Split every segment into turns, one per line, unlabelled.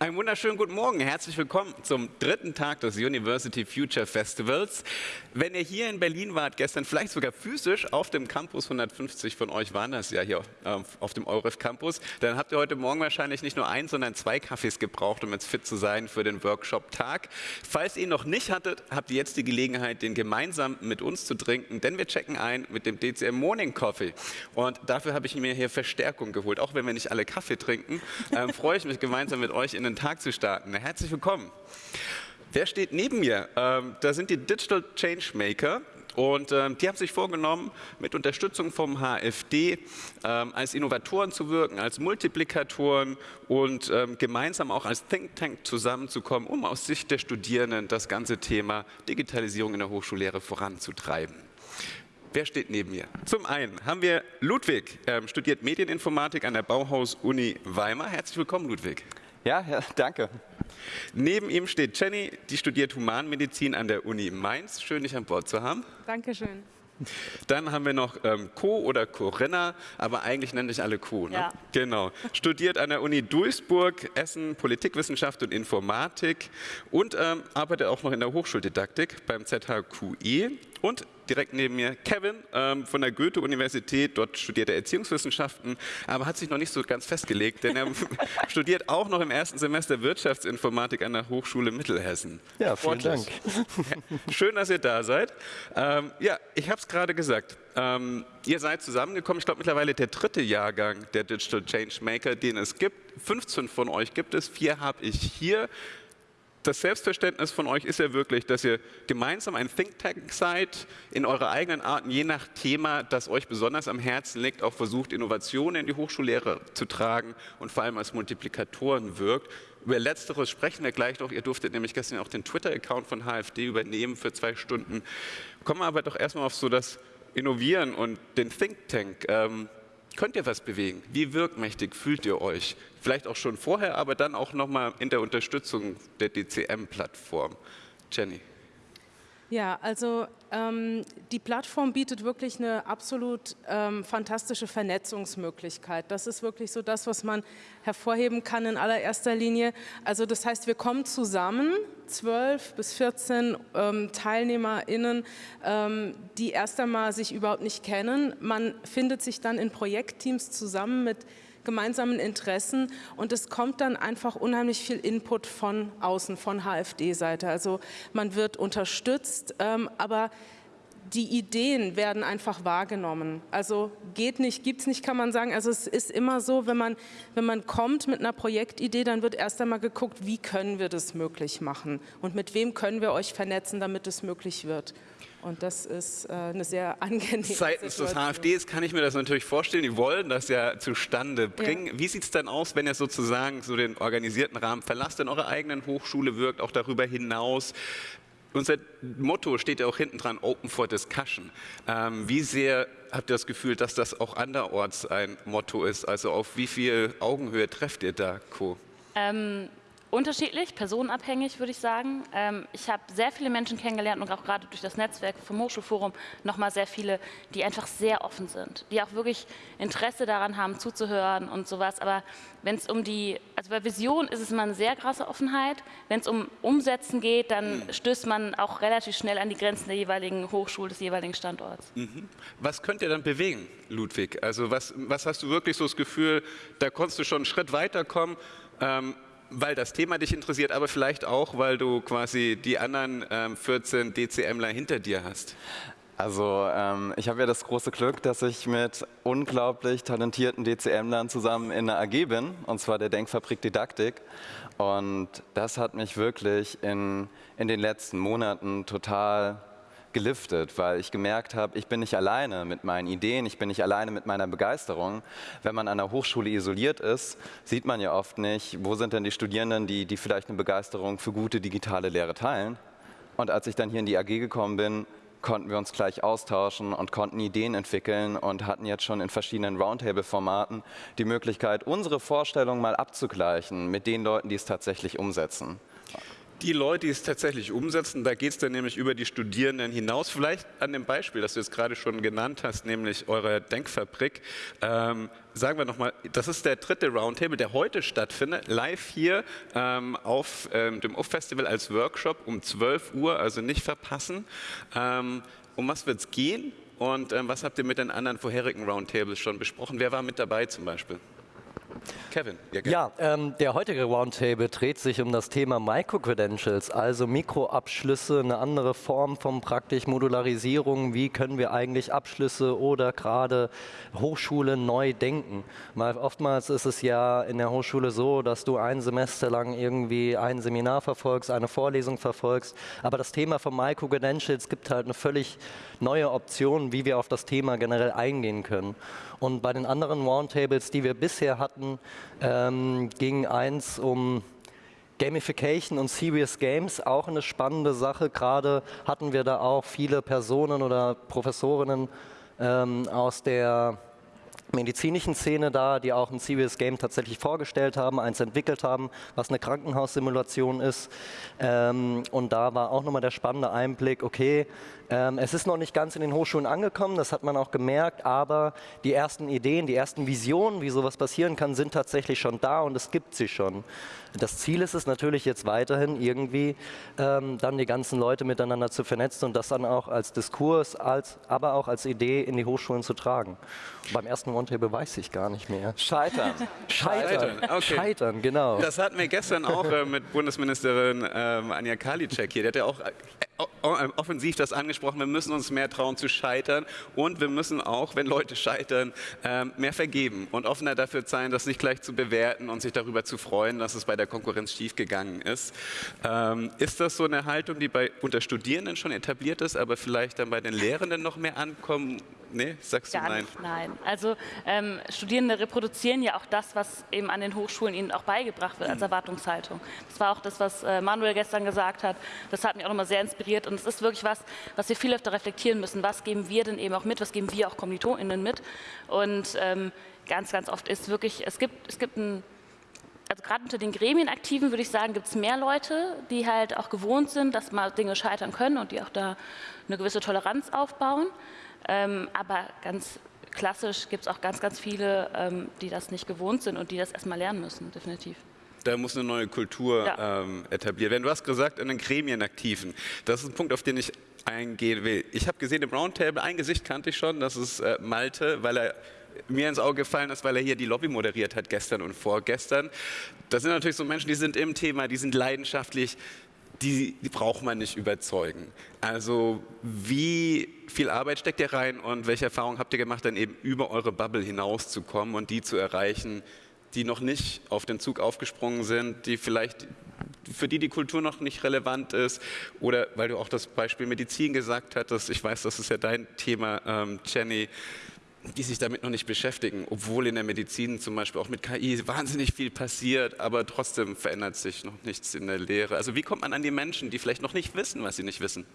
Einen wunderschönen guten Morgen. Herzlich willkommen zum dritten Tag des University Future Festivals. Wenn ihr hier in Berlin wart, gestern vielleicht sogar physisch auf dem Campus, 150 von euch waren das ja hier äh, auf dem EUREF Campus, dann habt ihr heute Morgen wahrscheinlich nicht nur ein, sondern zwei Kaffees gebraucht, um jetzt fit zu sein für den Workshop-Tag. Falls ihr ihn noch nicht hattet, habt ihr jetzt die Gelegenheit, den gemeinsam mit uns zu trinken, denn wir checken ein mit dem DCM Morning Coffee. Und dafür habe ich mir hier Verstärkung geholt. Auch wenn wir nicht alle Kaffee trinken, äh, freue ich mich gemeinsam mit euch in den Tag zu starten. Herzlich willkommen. Wer steht neben mir? Ähm, da sind die Digital Changemaker. Und ähm, die haben sich vorgenommen, mit Unterstützung vom HFD ähm, als Innovatoren zu wirken, als Multiplikatoren und ähm, gemeinsam auch als Think Tank zusammenzukommen, um aus Sicht der Studierenden das ganze Thema Digitalisierung in der Hochschullehre voranzutreiben. Wer steht neben mir? Zum einen haben wir Ludwig, ähm, studiert Medieninformatik an der Bauhaus-Uni Weimar. Herzlich willkommen, Ludwig.
Ja, ja, danke.
Neben ihm steht Jenny, die studiert Humanmedizin an der Uni Mainz. Schön, dich an Bord zu haben.
Dankeschön.
Dann haben wir noch ähm, Co oder Corinna, aber eigentlich nenne ich alle Co. Ne?
Ja.
Genau. Studiert an der Uni Duisburg, Essen, Politikwissenschaft und Informatik und ähm, arbeitet auch noch in der Hochschuldidaktik beim ZHQE und direkt neben mir Kevin ähm, von der Goethe-Universität. Dort studiert er Erziehungswissenschaften, aber hat sich noch nicht so ganz festgelegt, denn er studiert auch noch im ersten Semester Wirtschaftsinformatik an der Hochschule Mittelhessen.
Ja, vielen Dank.
Schön, dass ihr da seid. Ähm, ja, ich habe es gerade gesagt. Ähm, ihr seid zusammengekommen, ich glaube mittlerweile der dritte Jahrgang der Digital Changemaker, den es gibt. 15 von euch gibt es, vier habe ich hier das Selbstverständnis von euch ist ja wirklich, dass ihr gemeinsam ein Think Tank seid, in eurer eigenen Art, je nach Thema, das euch besonders am Herzen liegt, auch versucht, Innovationen in die Hochschullehre zu tragen und vor allem als Multiplikatoren wirkt. Über Letzteres sprechen wir gleich noch. Ihr durftet nämlich gestern auch den Twitter-Account von HFD übernehmen für zwei Stunden. Kommen wir aber doch erstmal auf so das Innovieren und den Think Tank. Ähm, könnt ihr was bewegen? Wie wirkmächtig fühlt ihr euch? Vielleicht auch schon vorher, aber dann auch nochmal in der Unterstützung der DCM-Plattform. Jenny.
Ja, also ähm, die Plattform bietet wirklich eine absolut ähm, fantastische Vernetzungsmöglichkeit. Das ist wirklich so das, was man hervorheben kann in allererster Linie. Also das heißt, wir kommen zusammen, 12 bis 14 ähm, TeilnehmerInnen, ähm, die erst einmal sich überhaupt nicht kennen. Man findet sich dann in Projektteams zusammen mit gemeinsamen Interessen und es kommt dann einfach unheimlich viel Input von außen, von HFD-Seite. Also man wird unterstützt, ähm, aber die Ideen werden einfach wahrgenommen. Also geht nicht, gibt es nicht, kann man sagen. Also es ist immer so, wenn man, wenn man kommt mit einer Projektidee, dann wird erst einmal geguckt, wie können wir das möglich machen und mit wem können wir euch vernetzen, damit es möglich wird. Und das ist äh, eine sehr angenehme
Seitens
Situation.
des HFDs kann ich mir das natürlich vorstellen. Die wollen das ja zustande bringen.
Ja.
Wie sieht es dann aus, wenn ihr sozusagen so den organisierten Rahmen verlasst, in eurer eigenen Hochschule wirkt, auch darüber hinaus? Unser Motto steht ja auch hinten dran, Open for Discussion. Ähm, wie sehr habt ihr das Gefühl, dass das auch anderorts ein Motto ist? Also auf wie viel Augenhöhe trefft ihr da, Co?
Ähm, unterschiedlich, personenabhängig würde ich sagen. Ähm, ich habe sehr viele Menschen kennengelernt und auch gerade durch das Netzwerk vom Hochschulforum nochmal sehr viele, die einfach sehr offen sind, die auch wirklich Interesse daran haben, zuzuhören und sowas. Aber wenn es um die, also bei Vision ist es immer eine sehr krasse Offenheit. Wenn es um Umsetzen geht, dann stößt man auch relativ schnell an die Grenzen der jeweiligen Hochschule, des jeweiligen Standorts.
Mhm. Was könnt ihr dann bewegen, Ludwig? Also was, was hast du wirklich so das Gefühl, da konntest du schon einen Schritt weiterkommen? Ähm, weil das Thema dich interessiert, aber vielleicht auch, weil du quasi die anderen ähm, 14 DCMler hinter dir hast.
Also ähm, ich habe ja das große Glück, dass ich mit unglaublich talentierten DCMlern zusammen in der AG bin, und zwar der Denkfabrik Didaktik. Und das hat mich wirklich in, in den letzten Monaten total geliftet, weil ich gemerkt habe, ich bin nicht alleine mit meinen Ideen, ich bin nicht alleine mit meiner Begeisterung. Wenn man an der Hochschule isoliert ist, sieht man ja oft nicht, wo sind denn die Studierenden, die, die vielleicht eine Begeisterung für gute digitale Lehre teilen. Und als ich dann hier in die AG gekommen bin, konnten wir uns gleich austauschen und konnten Ideen entwickeln und hatten jetzt schon in verschiedenen Roundtable-Formaten die Möglichkeit, unsere Vorstellungen mal abzugleichen mit den Leuten, die es tatsächlich umsetzen.
Die Leute, die es tatsächlich umsetzen, da geht es dann nämlich über die Studierenden hinaus. Vielleicht an dem Beispiel, das du jetzt gerade schon genannt hast, nämlich eure Denkfabrik. Ähm, sagen wir nochmal, das ist der dritte Roundtable, der heute stattfindet, live hier ähm, auf ähm, dem UF-Festival als Workshop um 12 Uhr, also nicht verpassen. Ähm, um was wird es gehen und ähm, was habt ihr mit den anderen vorherigen Roundtables schon besprochen? Wer war mit dabei zum Beispiel?
Kevin. Ja, ähm, der heutige Roundtable dreht sich um das Thema Micro-Credentials, also Mikroabschlüsse, eine andere Form von praktisch Modularisierung. Wie können wir eigentlich Abschlüsse oder gerade Hochschule neu denken? Weil oftmals ist es ja in der Hochschule so, dass du ein Semester lang irgendwie ein Seminar verfolgst, eine Vorlesung verfolgst, aber das Thema von Micro-Credentials gibt halt eine völlig neue Option, wie wir auf das Thema generell eingehen können. Und bei den anderen Roundtables, die wir bisher hatten, ähm, ging eins um Gamification und Serious Games, auch eine spannende Sache. Gerade hatten wir da auch viele Personen oder Professorinnen ähm, aus der medizinischen Szene da, die auch ein Serious Game tatsächlich vorgestellt haben, eins entwickelt haben, was eine Krankenhaussimulation ist. Ähm, und da war auch nochmal der spannende Einblick, okay, ähm, es ist noch nicht ganz in den Hochschulen angekommen, das hat man auch gemerkt, aber die ersten Ideen, die ersten Visionen, wie sowas passieren kann, sind tatsächlich schon da und es gibt sie schon. Das Ziel ist es natürlich jetzt weiterhin irgendwie ähm, dann die ganzen Leute miteinander zu vernetzen und das dann auch als Diskurs, als, aber auch als Idee in die Hochschulen zu tragen. beim ersten Roundtable weiß ich gar nicht mehr.
Scheitern.
Scheitern. Scheitern, okay. Scheitern genau.
Das hatten wir gestern auch äh, mit Bundesministerin ähm, Anja Karliczek hier. Die hat ja auch äh, offensiv das angesprochen, wir müssen uns mehr trauen zu scheitern und wir müssen auch, wenn Leute scheitern, ähm, mehr vergeben und offener dafür sein, das nicht gleich zu bewerten und sich darüber zu freuen, dass es bei der Konkurrenz schiefgegangen ist. Ähm, ist das so eine Haltung, die bei unter Studierenden schon etabliert ist, aber vielleicht dann bei den Lehrenden noch mehr ankommen Nee, sagst
Gar
du nein?
Nicht, nein. Also ähm, Studierende reproduzieren ja auch das, was eben an den Hochschulen ihnen auch beigebracht wird als mhm. Erwartungshaltung. Das war auch das, was äh, Manuel gestern gesagt hat. Das hat mich auch nochmal sehr inspiriert und es ist wirklich was, was wir viel öfter reflektieren müssen. Was geben wir denn eben auch mit? Was geben wir auch KommilitonInnen mit? Und ähm, ganz, ganz oft ist wirklich, es gibt, es gibt ein also gerade unter den Gremienaktiven würde ich sagen, gibt es mehr Leute, die halt auch gewohnt sind, dass mal Dinge scheitern können und die auch da eine gewisse Toleranz aufbauen. Ähm, aber ganz klassisch gibt es auch ganz, ganz viele, ähm, die das nicht gewohnt sind und die das erstmal lernen müssen, definitiv.
Da muss eine neue Kultur ja. ähm, etabliert werden. Du hast gesagt, in den Gremien aktiven. Das ist ein Punkt, auf den ich eingehen will. Ich habe gesehen im Roundtable, ein Gesicht kannte ich schon, das ist äh, Malte, weil er mir ins Auge gefallen ist, weil er hier die Lobby moderiert hat gestern und vorgestern. Das sind natürlich so Menschen, die sind im Thema, die sind leidenschaftlich, die, die, braucht man nicht überzeugen. Also wie viel Arbeit steckt ihr rein und welche Erfahrungen habt ihr gemacht, dann eben über eure Bubble hinauszukommen und die zu erreichen, die noch nicht auf den Zug aufgesprungen sind, die vielleicht für die die Kultur noch nicht relevant ist oder weil du auch das Beispiel Medizin gesagt hattest, ich weiß, das ist ja dein Thema, ähm, Jenny, die sich damit noch nicht beschäftigen, obwohl in der Medizin zum Beispiel auch mit KI wahnsinnig viel passiert, aber trotzdem verändert sich noch nichts in der Lehre. Also wie kommt man an die Menschen, die vielleicht noch nicht wissen, was sie nicht wissen?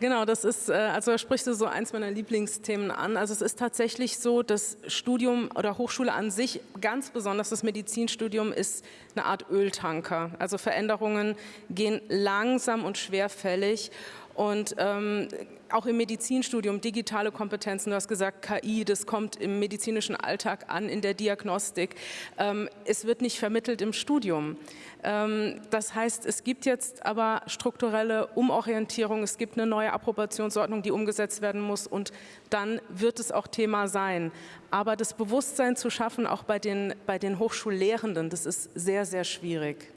Genau, das ist, äh, also da sprichst du so eins meiner Lieblingsthemen an. Also es ist tatsächlich so, dass Studium oder Hochschule an sich, ganz besonders das Medizinstudium, ist eine Art Öltanker. Also Veränderungen gehen langsam und schwerfällig und ähm, auch im Medizinstudium digitale Kompetenzen, du hast gesagt KI, das kommt im medizinischen Alltag an, in der Diagnostik. Ähm, es wird nicht vermittelt im Studium. Ähm, das heißt, es gibt jetzt aber strukturelle Umorientierung, es gibt eine neue Approbationsordnung, die umgesetzt werden muss und dann wird es auch Thema sein. Aber das Bewusstsein zu schaffen, auch bei den, bei den Hochschullehrenden, das ist sehr, sehr schwierig.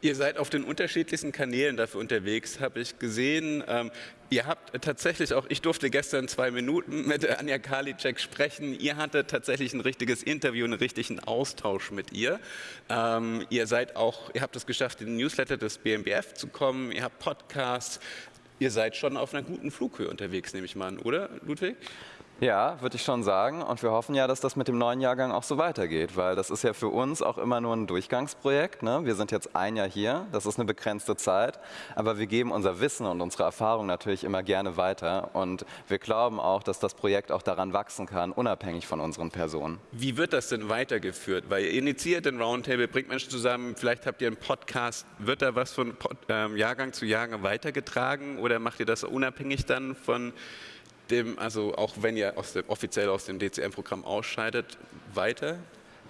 Ihr seid auf den unterschiedlichsten Kanälen dafür unterwegs, habe ich gesehen. Ähm, ihr habt tatsächlich auch, ich durfte gestern zwei Minuten mit Anja Karliczek sprechen. Ihr hattet tatsächlich ein richtiges Interview, einen richtigen Austausch mit ihr. Ähm, ihr seid auch, ihr habt es geschafft, in den Newsletter des BMBF zu kommen. Ihr habt Podcasts. Ihr seid schon auf einer guten Flughöhe unterwegs, nehme ich mal an, oder Ludwig?
Ja, würde ich schon sagen. Und wir hoffen ja, dass das mit dem neuen Jahrgang auch so weitergeht, weil das ist ja für uns auch immer nur ein Durchgangsprojekt. Ne? Wir sind jetzt ein Jahr hier, das ist eine begrenzte Zeit, aber wir geben unser Wissen und unsere Erfahrung natürlich immer gerne weiter. Und wir glauben auch, dass das Projekt auch daran wachsen kann, unabhängig von unseren Personen.
Wie wird das denn weitergeführt? Weil ihr initiiert den Roundtable, bringt Menschen zusammen, vielleicht habt ihr einen Podcast. Wird da was von ähm, Jahrgang zu Jahrgang weitergetragen oder macht ihr das unabhängig dann von dem, also auch wenn ihr aus dem, offiziell aus dem DCM-Programm ausscheidet, weiter?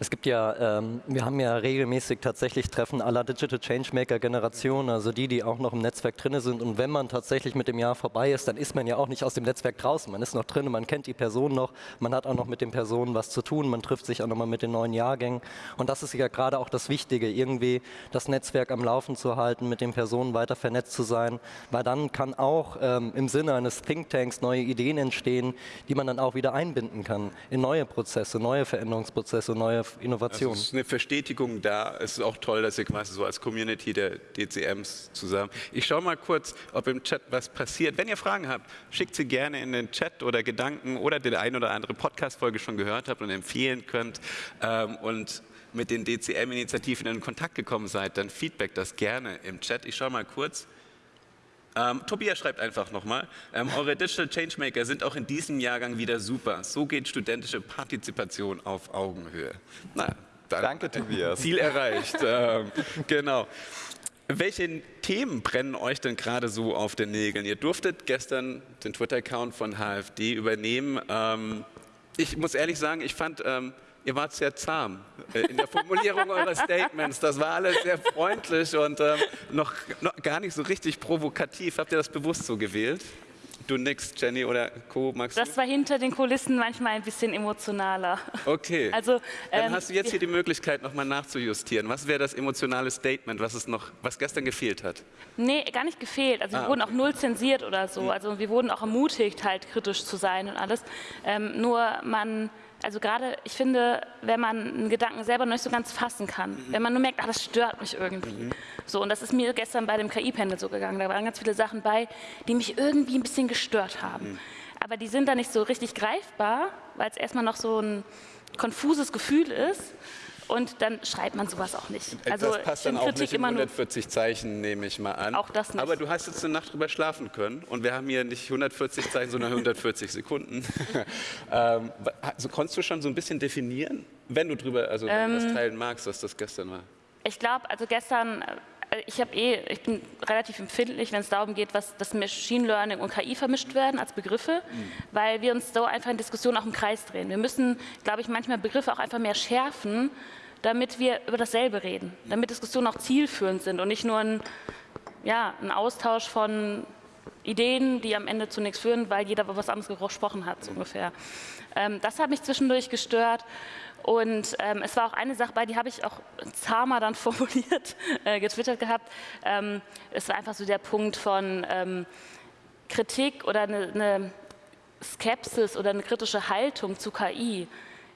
Es gibt ja, ähm, wir haben ja regelmäßig tatsächlich Treffen aller Digital Changemaker Generation, also die, die auch noch im Netzwerk drin sind. Und wenn man tatsächlich mit dem Jahr vorbei ist, dann ist man ja auch nicht aus dem Netzwerk draußen. Man ist noch drin, man kennt die Person noch, man hat auch noch mit den Personen was zu tun, man trifft sich auch nochmal mit den neuen Jahrgängen. Und das ist ja gerade auch das Wichtige, irgendwie das Netzwerk am Laufen zu halten, mit den Personen weiter vernetzt zu sein, weil dann kann auch ähm, im Sinne eines Thinktanks neue Ideen entstehen, die man dann auch wieder einbinden kann in neue Prozesse, neue Veränderungsprozesse, neue Innovation.
Also es ist eine Verstetigung da. Es ist auch toll, dass ihr quasi so als Community der DCMs zusammen. Ich schaue mal kurz, ob im Chat was passiert. Wenn ihr Fragen habt, schickt sie gerne in den Chat oder Gedanken oder die ein oder andere Podcast-Folge schon gehört habt und empfehlen könnt. Ähm, und mit den DCM-Initiativen in Kontakt gekommen seid, dann feedback das gerne im Chat. Ich schaue mal kurz. Ähm, Tobias schreibt einfach nochmal, ähm, eure Digital Changemaker sind auch in diesem Jahrgang wieder super. So geht studentische Partizipation auf Augenhöhe.
Na, Danke, Tobias.
Ziel erreicht. ähm, genau. Welche Themen brennen euch denn gerade so auf den Nägeln? Ihr durftet gestern den Twitter-Account von HFD übernehmen. Ähm, ich muss ehrlich sagen, ich fand ähm, ihr wart sehr zahm äh, in der Formulierung eurer Statements. Das war alles sehr freundlich und ähm, noch, noch, gar nicht so richtig provokativ. Habt ihr das bewusst so gewählt? Du nix, Jenny oder Co. Magst
Das war hinter den Kulissen manchmal ein bisschen emotionaler.
Okay. Also, Dann ähm, hast du jetzt hier die Möglichkeit, nochmal nachzujustieren. Was wäre das emotionale Statement, was, es noch, was gestern gefehlt hat?
Nee, gar nicht gefehlt. Also ah, wir wurden okay. auch null zensiert oder so. Hm. Also wir wurden auch ermutigt, halt kritisch zu sein und alles. Ähm, nur man also gerade, ich finde, wenn man einen Gedanken selber noch nicht so ganz fassen kann, mhm. wenn man nur merkt, ach, das stört mich irgendwie. Mhm. So, und das ist mir gestern bei dem KI-Panel so gegangen. Da waren ganz viele Sachen bei, die mich irgendwie ein bisschen gestört haben. Mhm. Aber die sind da nicht so richtig greifbar, weil es erstmal noch so ein konfuses Gefühl ist und dann schreibt man sowas auch nicht.
Also das passt dann auch Kritik nicht in 140 Zeichen, nehme ich mal an.
Auch das nicht.
Aber du hast jetzt eine Nacht drüber schlafen können und wir haben hier nicht 140 Zeichen, sondern 140 Sekunden. ähm, also konntest du schon so ein bisschen definieren, wenn du drüber also ähm, das teilen magst, was das gestern war?
Ich glaube, also gestern äh, ich habe eh, ich bin relativ empfindlich, wenn es darum geht, was das Machine Learning und KI vermischt werden als Begriffe, mhm. weil wir uns so einfach in Diskussionen auch im Kreis drehen. Wir müssen, glaube ich, manchmal Begriffe auch einfach mehr schärfen, damit wir über dasselbe reden, damit Diskussionen auch zielführend sind und nicht nur ein, ja, ein Austausch von Ideen, die am Ende zu nichts führen, weil jeder was anderes gesprochen hat, so ungefähr. Ähm, das hat mich zwischendurch gestört. Und ähm, es war auch eine Sache bei, die habe ich auch zahmer dann formuliert, äh, getwittert gehabt. Ähm, es war einfach so der Punkt von ähm, Kritik oder eine, eine Skepsis oder eine kritische Haltung zu KI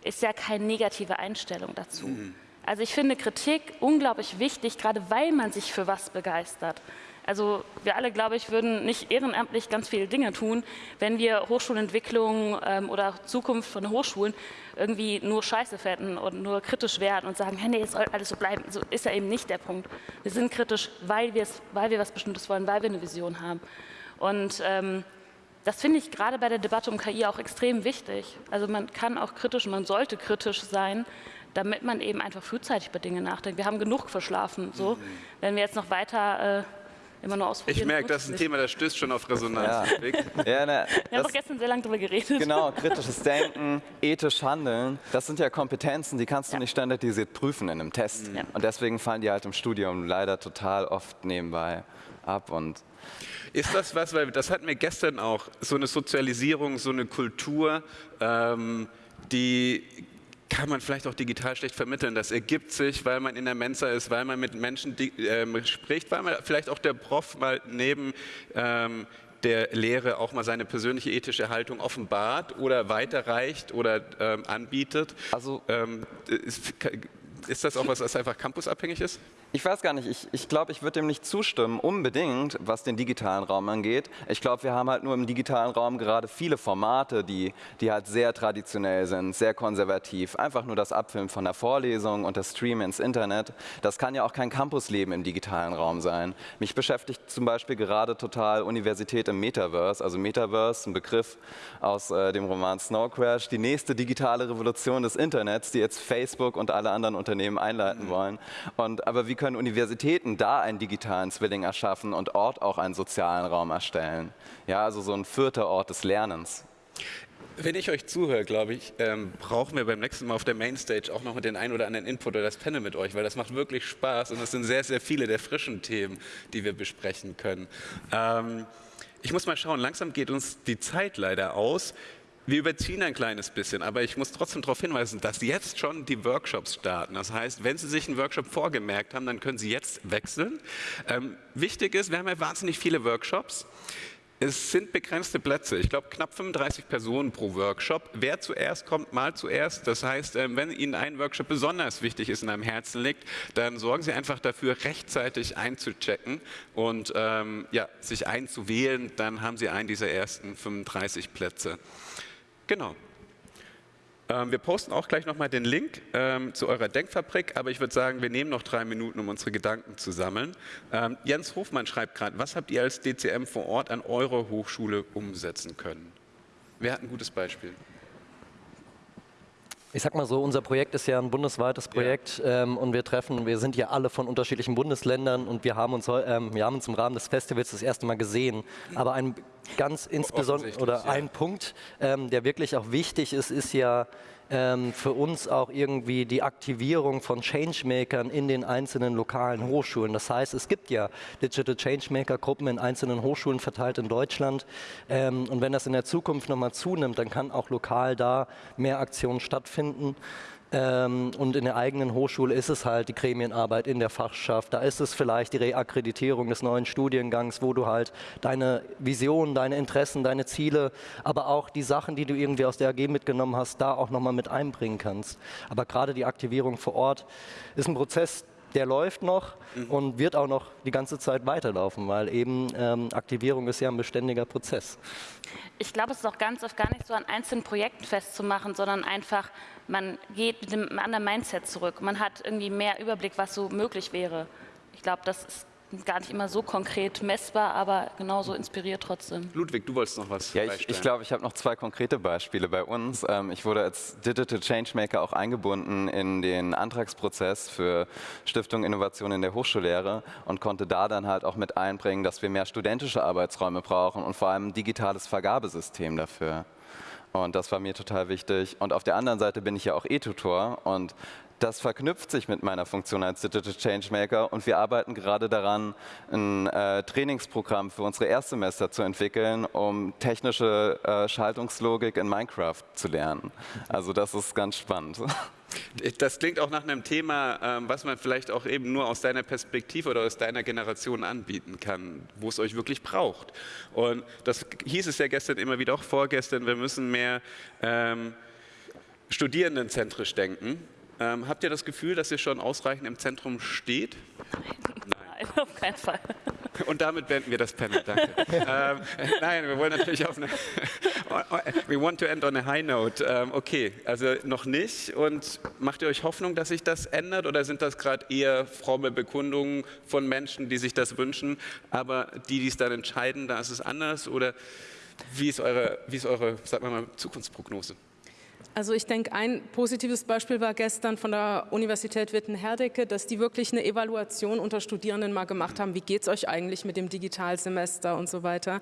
ist ja keine negative Einstellung dazu. Mhm. Also ich finde Kritik unglaublich wichtig, gerade weil man sich für was begeistert. Also wir alle, glaube ich, würden nicht ehrenamtlich ganz viele Dinge tun, wenn wir Hochschulentwicklung ähm, oder Zukunft von Hochschulen irgendwie nur scheiße fänden und nur kritisch werden und sagen, hey, nee, es soll alles so bleiben. So ist ja eben nicht der Punkt. Wir sind kritisch, weil, weil wir was Bestimmtes wollen, weil wir eine Vision haben. Und ähm, das finde ich gerade bei der Debatte um KI auch extrem wichtig. Also man kann auch kritisch, man sollte kritisch sein, damit man eben einfach frühzeitig über Dinge nachdenkt. Wir haben genug verschlafen. So. Mhm. Wenn wir jetzt noch weiter äh, immer nur ausprobieren.
Ich merke, das ist ein Thema, das stößt schon auf Resonanz.
Ja. ja,
ne, wir haben doch gestern sehr lange darüber geredet.
Genau, kritisches Denken, ethisch handeln, das sind ja Kompetenzen, die kannst du ja. nicht standardisiert prüfen in einem Test. Mhm. Und deswegen fallen die halt im Studium leider total oft nebenbei ab. Und
ist das was, weil das hatten wir gestern auch, so eine Sozialisierung, so eine Kultur, ähm, die kann man vielleicht auch digital schlecht vermitteln. Das ergibt sich, weil man in der Mensa ist, weil man mit Menschen ähm, spricht, weil man vielleicht auch der Prof mal neben ähm, der Lehre auch mal seine persönliche ethische Haltung offenbart oder weiterreicht oder ähm, anbietet. Also ähm, ist, ist, das auch was, was einfach campusabhängig ist?
Ich weiß gar nicht, ich, ich glaube, ich würde dem nicht zustimmen, unbedingt, was den digitalen Raum angeht. Ich glaube, wir haben halt nur im digitalen Raum gerade viele Formate, die, die halt sehr traditionell sind, sehr konservativ. Einfach nur das Abfilmen von der Vorlesung und das Stream ins Internet. Das kann ja auch kein Campusleben im digitalen Raum sein. Mich beschäftigt zum Beispiel gerade total Universität im Metaverse. Also Metaverse, ein Begriff aus äh, dem Roman Snow Crash, die nächste digitale Revolution des Internets, die jetzt Facebook und alle anderen Unternehmen einleiten mhm. wollen. Und, aber wie können Universitäten da einen digitalen Zwilling erschaffen und Ort auch einen sozialen Raum erstellen. Ja, also so ein vierter Ort des Lernens.
Wenn ich euch zuhöre, glaube ich, ähm, brauchen wir beim nächsten Mal auf der Mainstage auch noch den einen oder anderen Input oder das Panel mit euch, weil das macht wirklich Spaß und es sind sehr, sehr viele der frischen Themen, die wir besprechen können. Ähm, ich muss mal schauen, langsam geht uns die Zeit leider aus. Wir überziehen ein kleines bisschen, aber ich muss trotzdem darauf hinweisen, dass jetzt schon die Workshops starten. Das heißt, wenn Sie sich einen Workshop vorgemerkt haben, dann können Sie jetzt wechseln. Ähm, wichtig ist, wir haben ja wahnsinnig viele Workshops. Es sind begrenzte Plätze. Ich glaube, knapp 35 Personen pro Workshop. Wer zuerst kommt, mal zuerst. Das heißt, ähm, wenn Ihnen ein Workshop besonders wichtig ist und am Herzen liegt, dann sorgen Sie einfach dafür, rechtzeitig einzuchecken und ähm, ja, sich einzuwählen. Dann haben Sie einen dieser ersten 35 Plätze. Genau. Ähm, wir posten auch gleich nochmal den Link ähm, zu eurer Denkfabrik, aber ich würde sagen, wir nehmen noch drei Minuten, um unsere Gedanken zu sammeln. Ähm, Jens Hofmann schreibt gerade, was habt ihr als DCM vor Ort an eurer Hochschule umsetzen können? Wer hat ein gutes Beispiel?
Ich sag mal so, unser Projekt ist ja ein bundesweites Projekt ja. ähm, und wir treffen, wir sind ja alle von unterschiedlichen Bundesländern und wir haben uns, ähm, wir haben uns im Rahmen des Festivals das erste Mal gesehen. Aber ein ganz insbesondere oder ja. ein Punkt, ähm, der wirklich auch wichtig ist, ist ja ähm, für uns auch irgendwie die Aktivierung von Changemakern in den einzelnen lokalen Hochschulen. Das heißt, es gibt ja Digital Changemaker-Gruppen in einzelnen Hochschulen verteilt in Deutschland. Ähm, und wenn das in der Zukunft nochmal zunimmt, dann kann auch lokal da mehr Aktionen stattfinden. Ähm, und in der eigenen Hochschule ist es halt die Gremienarbeit in der Fachschaft. Da ist es vielleicht die Reakkreditierung des neuen Studiengangs, wo du halt deine Visionen, deine Interessen, deine Ziele, aber auch die Sachen, die du irgendwie aus der AG mitgenommen hast, da auch nochmal mit einbringen kannst. Aber gerade die Aktivierung vor Ort ist ein Prozess, der läuft noch mhm. und wird auch noch die ganze Zeit weiterlaufen, weil eben ähm, Aktivierung ist ja ein beständiger Prozess.
Ich glaube, es ist auch ganz oft gar nicht so an einzelnen Projekten festzumachen, sondern einfach, man geht mit einem anderen Mindset zurück. Man hat irgendwie mehr Überblick, was so möglich wäre. Ich glaube, das ist gar nicht immer so konkret messbar, aber genauso inspiriert trotzdem.
Ludwig, du wolltest noch was
Ja, ich, ich glaube, ich habe noch zwei konkrete Beispiele bei uns. Ähm, ich wurde als Digital Changemaker auch eingebunden in den Antragsprozess für Stiftung Innovation in der Hochschullehre und konnte da dann halt auch mit einbringen, dass wir mehr studentische Arbeitsräume brauchen und vor allem ein digitales Vergabesystem dafür. Und das war mir total wichtig. Und auf der anderen Seite bin ich ja auch E-Tutor und das verknüpft sich mit meiner Funktion als Digital Changemaker und wir arbeiten gerade daran, ein äh, Trainingsprogramm für unsere Erstsemester zu entwickeln, um technische äh, Schaltungslogik in Minecraft zu lernen. Also das ist ganz spannend.
Das klingt auch nach einem Thema, ähm, was man vielleicht auch eben nur aus deiner Perspektive oder aus deiner Generation anbieten kann, wo es euch wirklich braucht. Und das hieß es ja gestern immer wieder, auch vorgestern, wir müssen mehr ähm, studierendenzentrisch denken. Ähm, habt ihr das Gefühl, dass ihr schon ausreichend im Zentrum steht?
Nein, nein auf keinen Fall.
Und damit beenden wir das Panel, danke. ähm, nein, wir wollen natürlich auf eine... We want to end on a high note. Ähm, okay, also noch nicht. Und macht ihr euch Hoffnung, dass sich das ändert? Oder sind das gerade eher fromme Bekundungen von Menschen, die sich das wünschen, aber die, die es dann entscheiden, da ist es anders? Oder wie ist eure, wie ist eure sag mal, Zukunftsprognose?
Also ich denke, ein positives Beispiel war gestern von der Universität Witten-Herdecke, dass die wirklich eine Evaluation unter Studierenden mal gemacht haben, wie geht es euch eigentlich mit dem Digitalsemester und so weiter.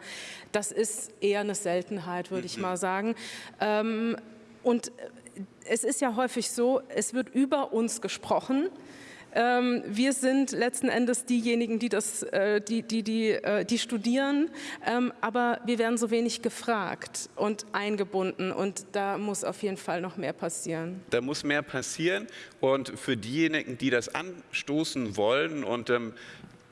Das ist eher eine Seltenheit, würde ich mal sagen. Ähm, und es ist ja häufig so, es wird über uns gesprochen, ähm, wir sind letzten Endes diejenigen, die, das, äh, die, die, die, äh, die studieren, ähm, aber wir werden so wenig gefragt und eingebunden. Und da muss auf jeden Fall noch mehr passieren.
Da muss mehr passieren. Und für diejenigen, die das anstoßen wollen und ähm,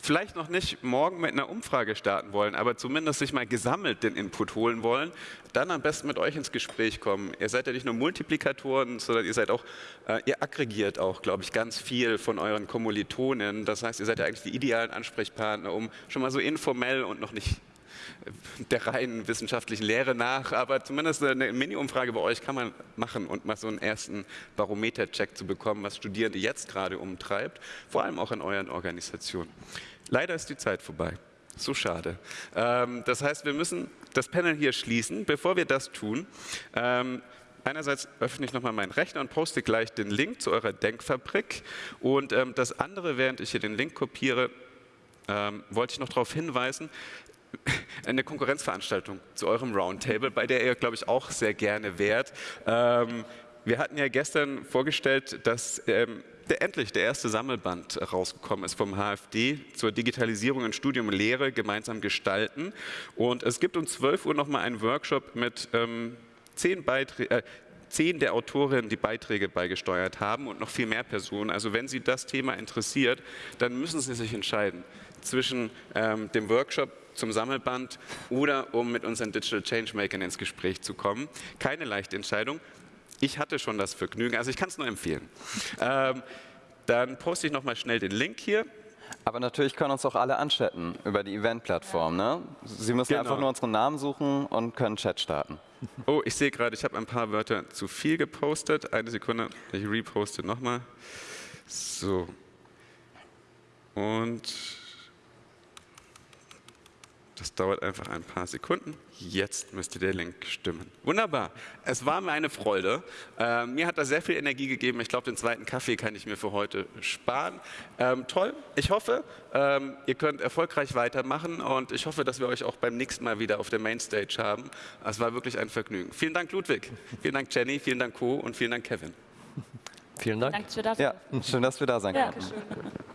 vielleicht noch nicht morgen mit einer Umfrage starten wollen, aber zumindest sich mal gesammelt den Input holen wollen, dann am besten mit euch ins Gespräch kommen. Ihr seid ja nicht nur Multiplikatoren, sondern ihr seid auch, äh, ihr aggregiert auch, glaube ich, ganz viel von euren Kommilitonen. Das heißt, ihr seid ja eigentlich die idealen Ansprechpartner, um schon mal so informell und noch nicht der reinen wissenschaftlichen Lehre nach, aber zumindest eine Mini-Umfrage bei euch kann man machen und mal so einen ersten Barometer-Check zu bekommen, was Studierende jetzt gerade umtreibt, vor allem auch in euren Organisationen. Leider ist die Zeit vorbei. So schade. Ähm, das heißt, wir müssen das Panel hier schließen. Bevor wir das tun, ähm, einerseits öffne ich nochmal meinen Rechner und poste gleich den Link zu eurer Denkfabrik. Und ähm, das andere, während ich hier den Link kopiere, wollte ich noch darauf hinweisen, eine Konkurrenzveranstaltung zu eurem Roundtable, bei der ihr, glaube ich, auch sehr gerne wärt. Ähm, wir hatten ja gestern vorgestellt, dass ähm, der, endlich der erste Sammelband rausgekommen ist vom HFD zur Digitalisierung in Studium und Lehre gemeinsam gestalten. Und es gibt um 12 Uhr nochmal einen Workshop mit ähm, zehn Beiträgen. Äh, zehn der Autorinnen, die Beiträge beigesteuert haben und noch viel mehr Personen. Also wenn Sie das Thema interessiert, dann müssen Sie sich entscheiden zwischen ähm, dem Workshop zum Sammelband oder um mit unseren Digital Changemakern ins Gespräch zu kommen. Keine leichte Entscheidung. Ich hatte schon das Vergnügen, also ich kann es nur empfehlen. Ähm, dann poste ich nochmal schnell den Link hier.
Aber natürlich können uns auch alle anchatten über die Event-Plattform. Ne? Sie müssen genau. einfach nur unseren Namen suchen und können Chat starten.
Oh, ich sehe gerade, ich habe ein paar Wörter zu viel gepostet. Eine Sekunde, ich reposte nochmal. So. Und das dauert einfach ein paar Sekunden. Jetzt müsste der Link stimmen. Wunderbar. Es war mir eine Freude. Äh, mir hat das sehr viel Energie gegeben. Ich glaube, den zweiten Kaffee kann ich mir für heute sparen. Ähm, toll. Ich hoffe, ähm, ihr könnt erfolgreich weitermachen und ich hoffe, dass wir euch auch beim nächsten Mal wieder auf der Mainstage haben. Es war wirklich ein Vergnügen. Vielen Dank, Ludwig. Vielen Dank, Jenny. Vielen Dank, Co. Und vielen Dank, Kevin.
Vielen Dank.
Danke, dass wir da sein. Ja, schön, dass wir da sein ja. konnten.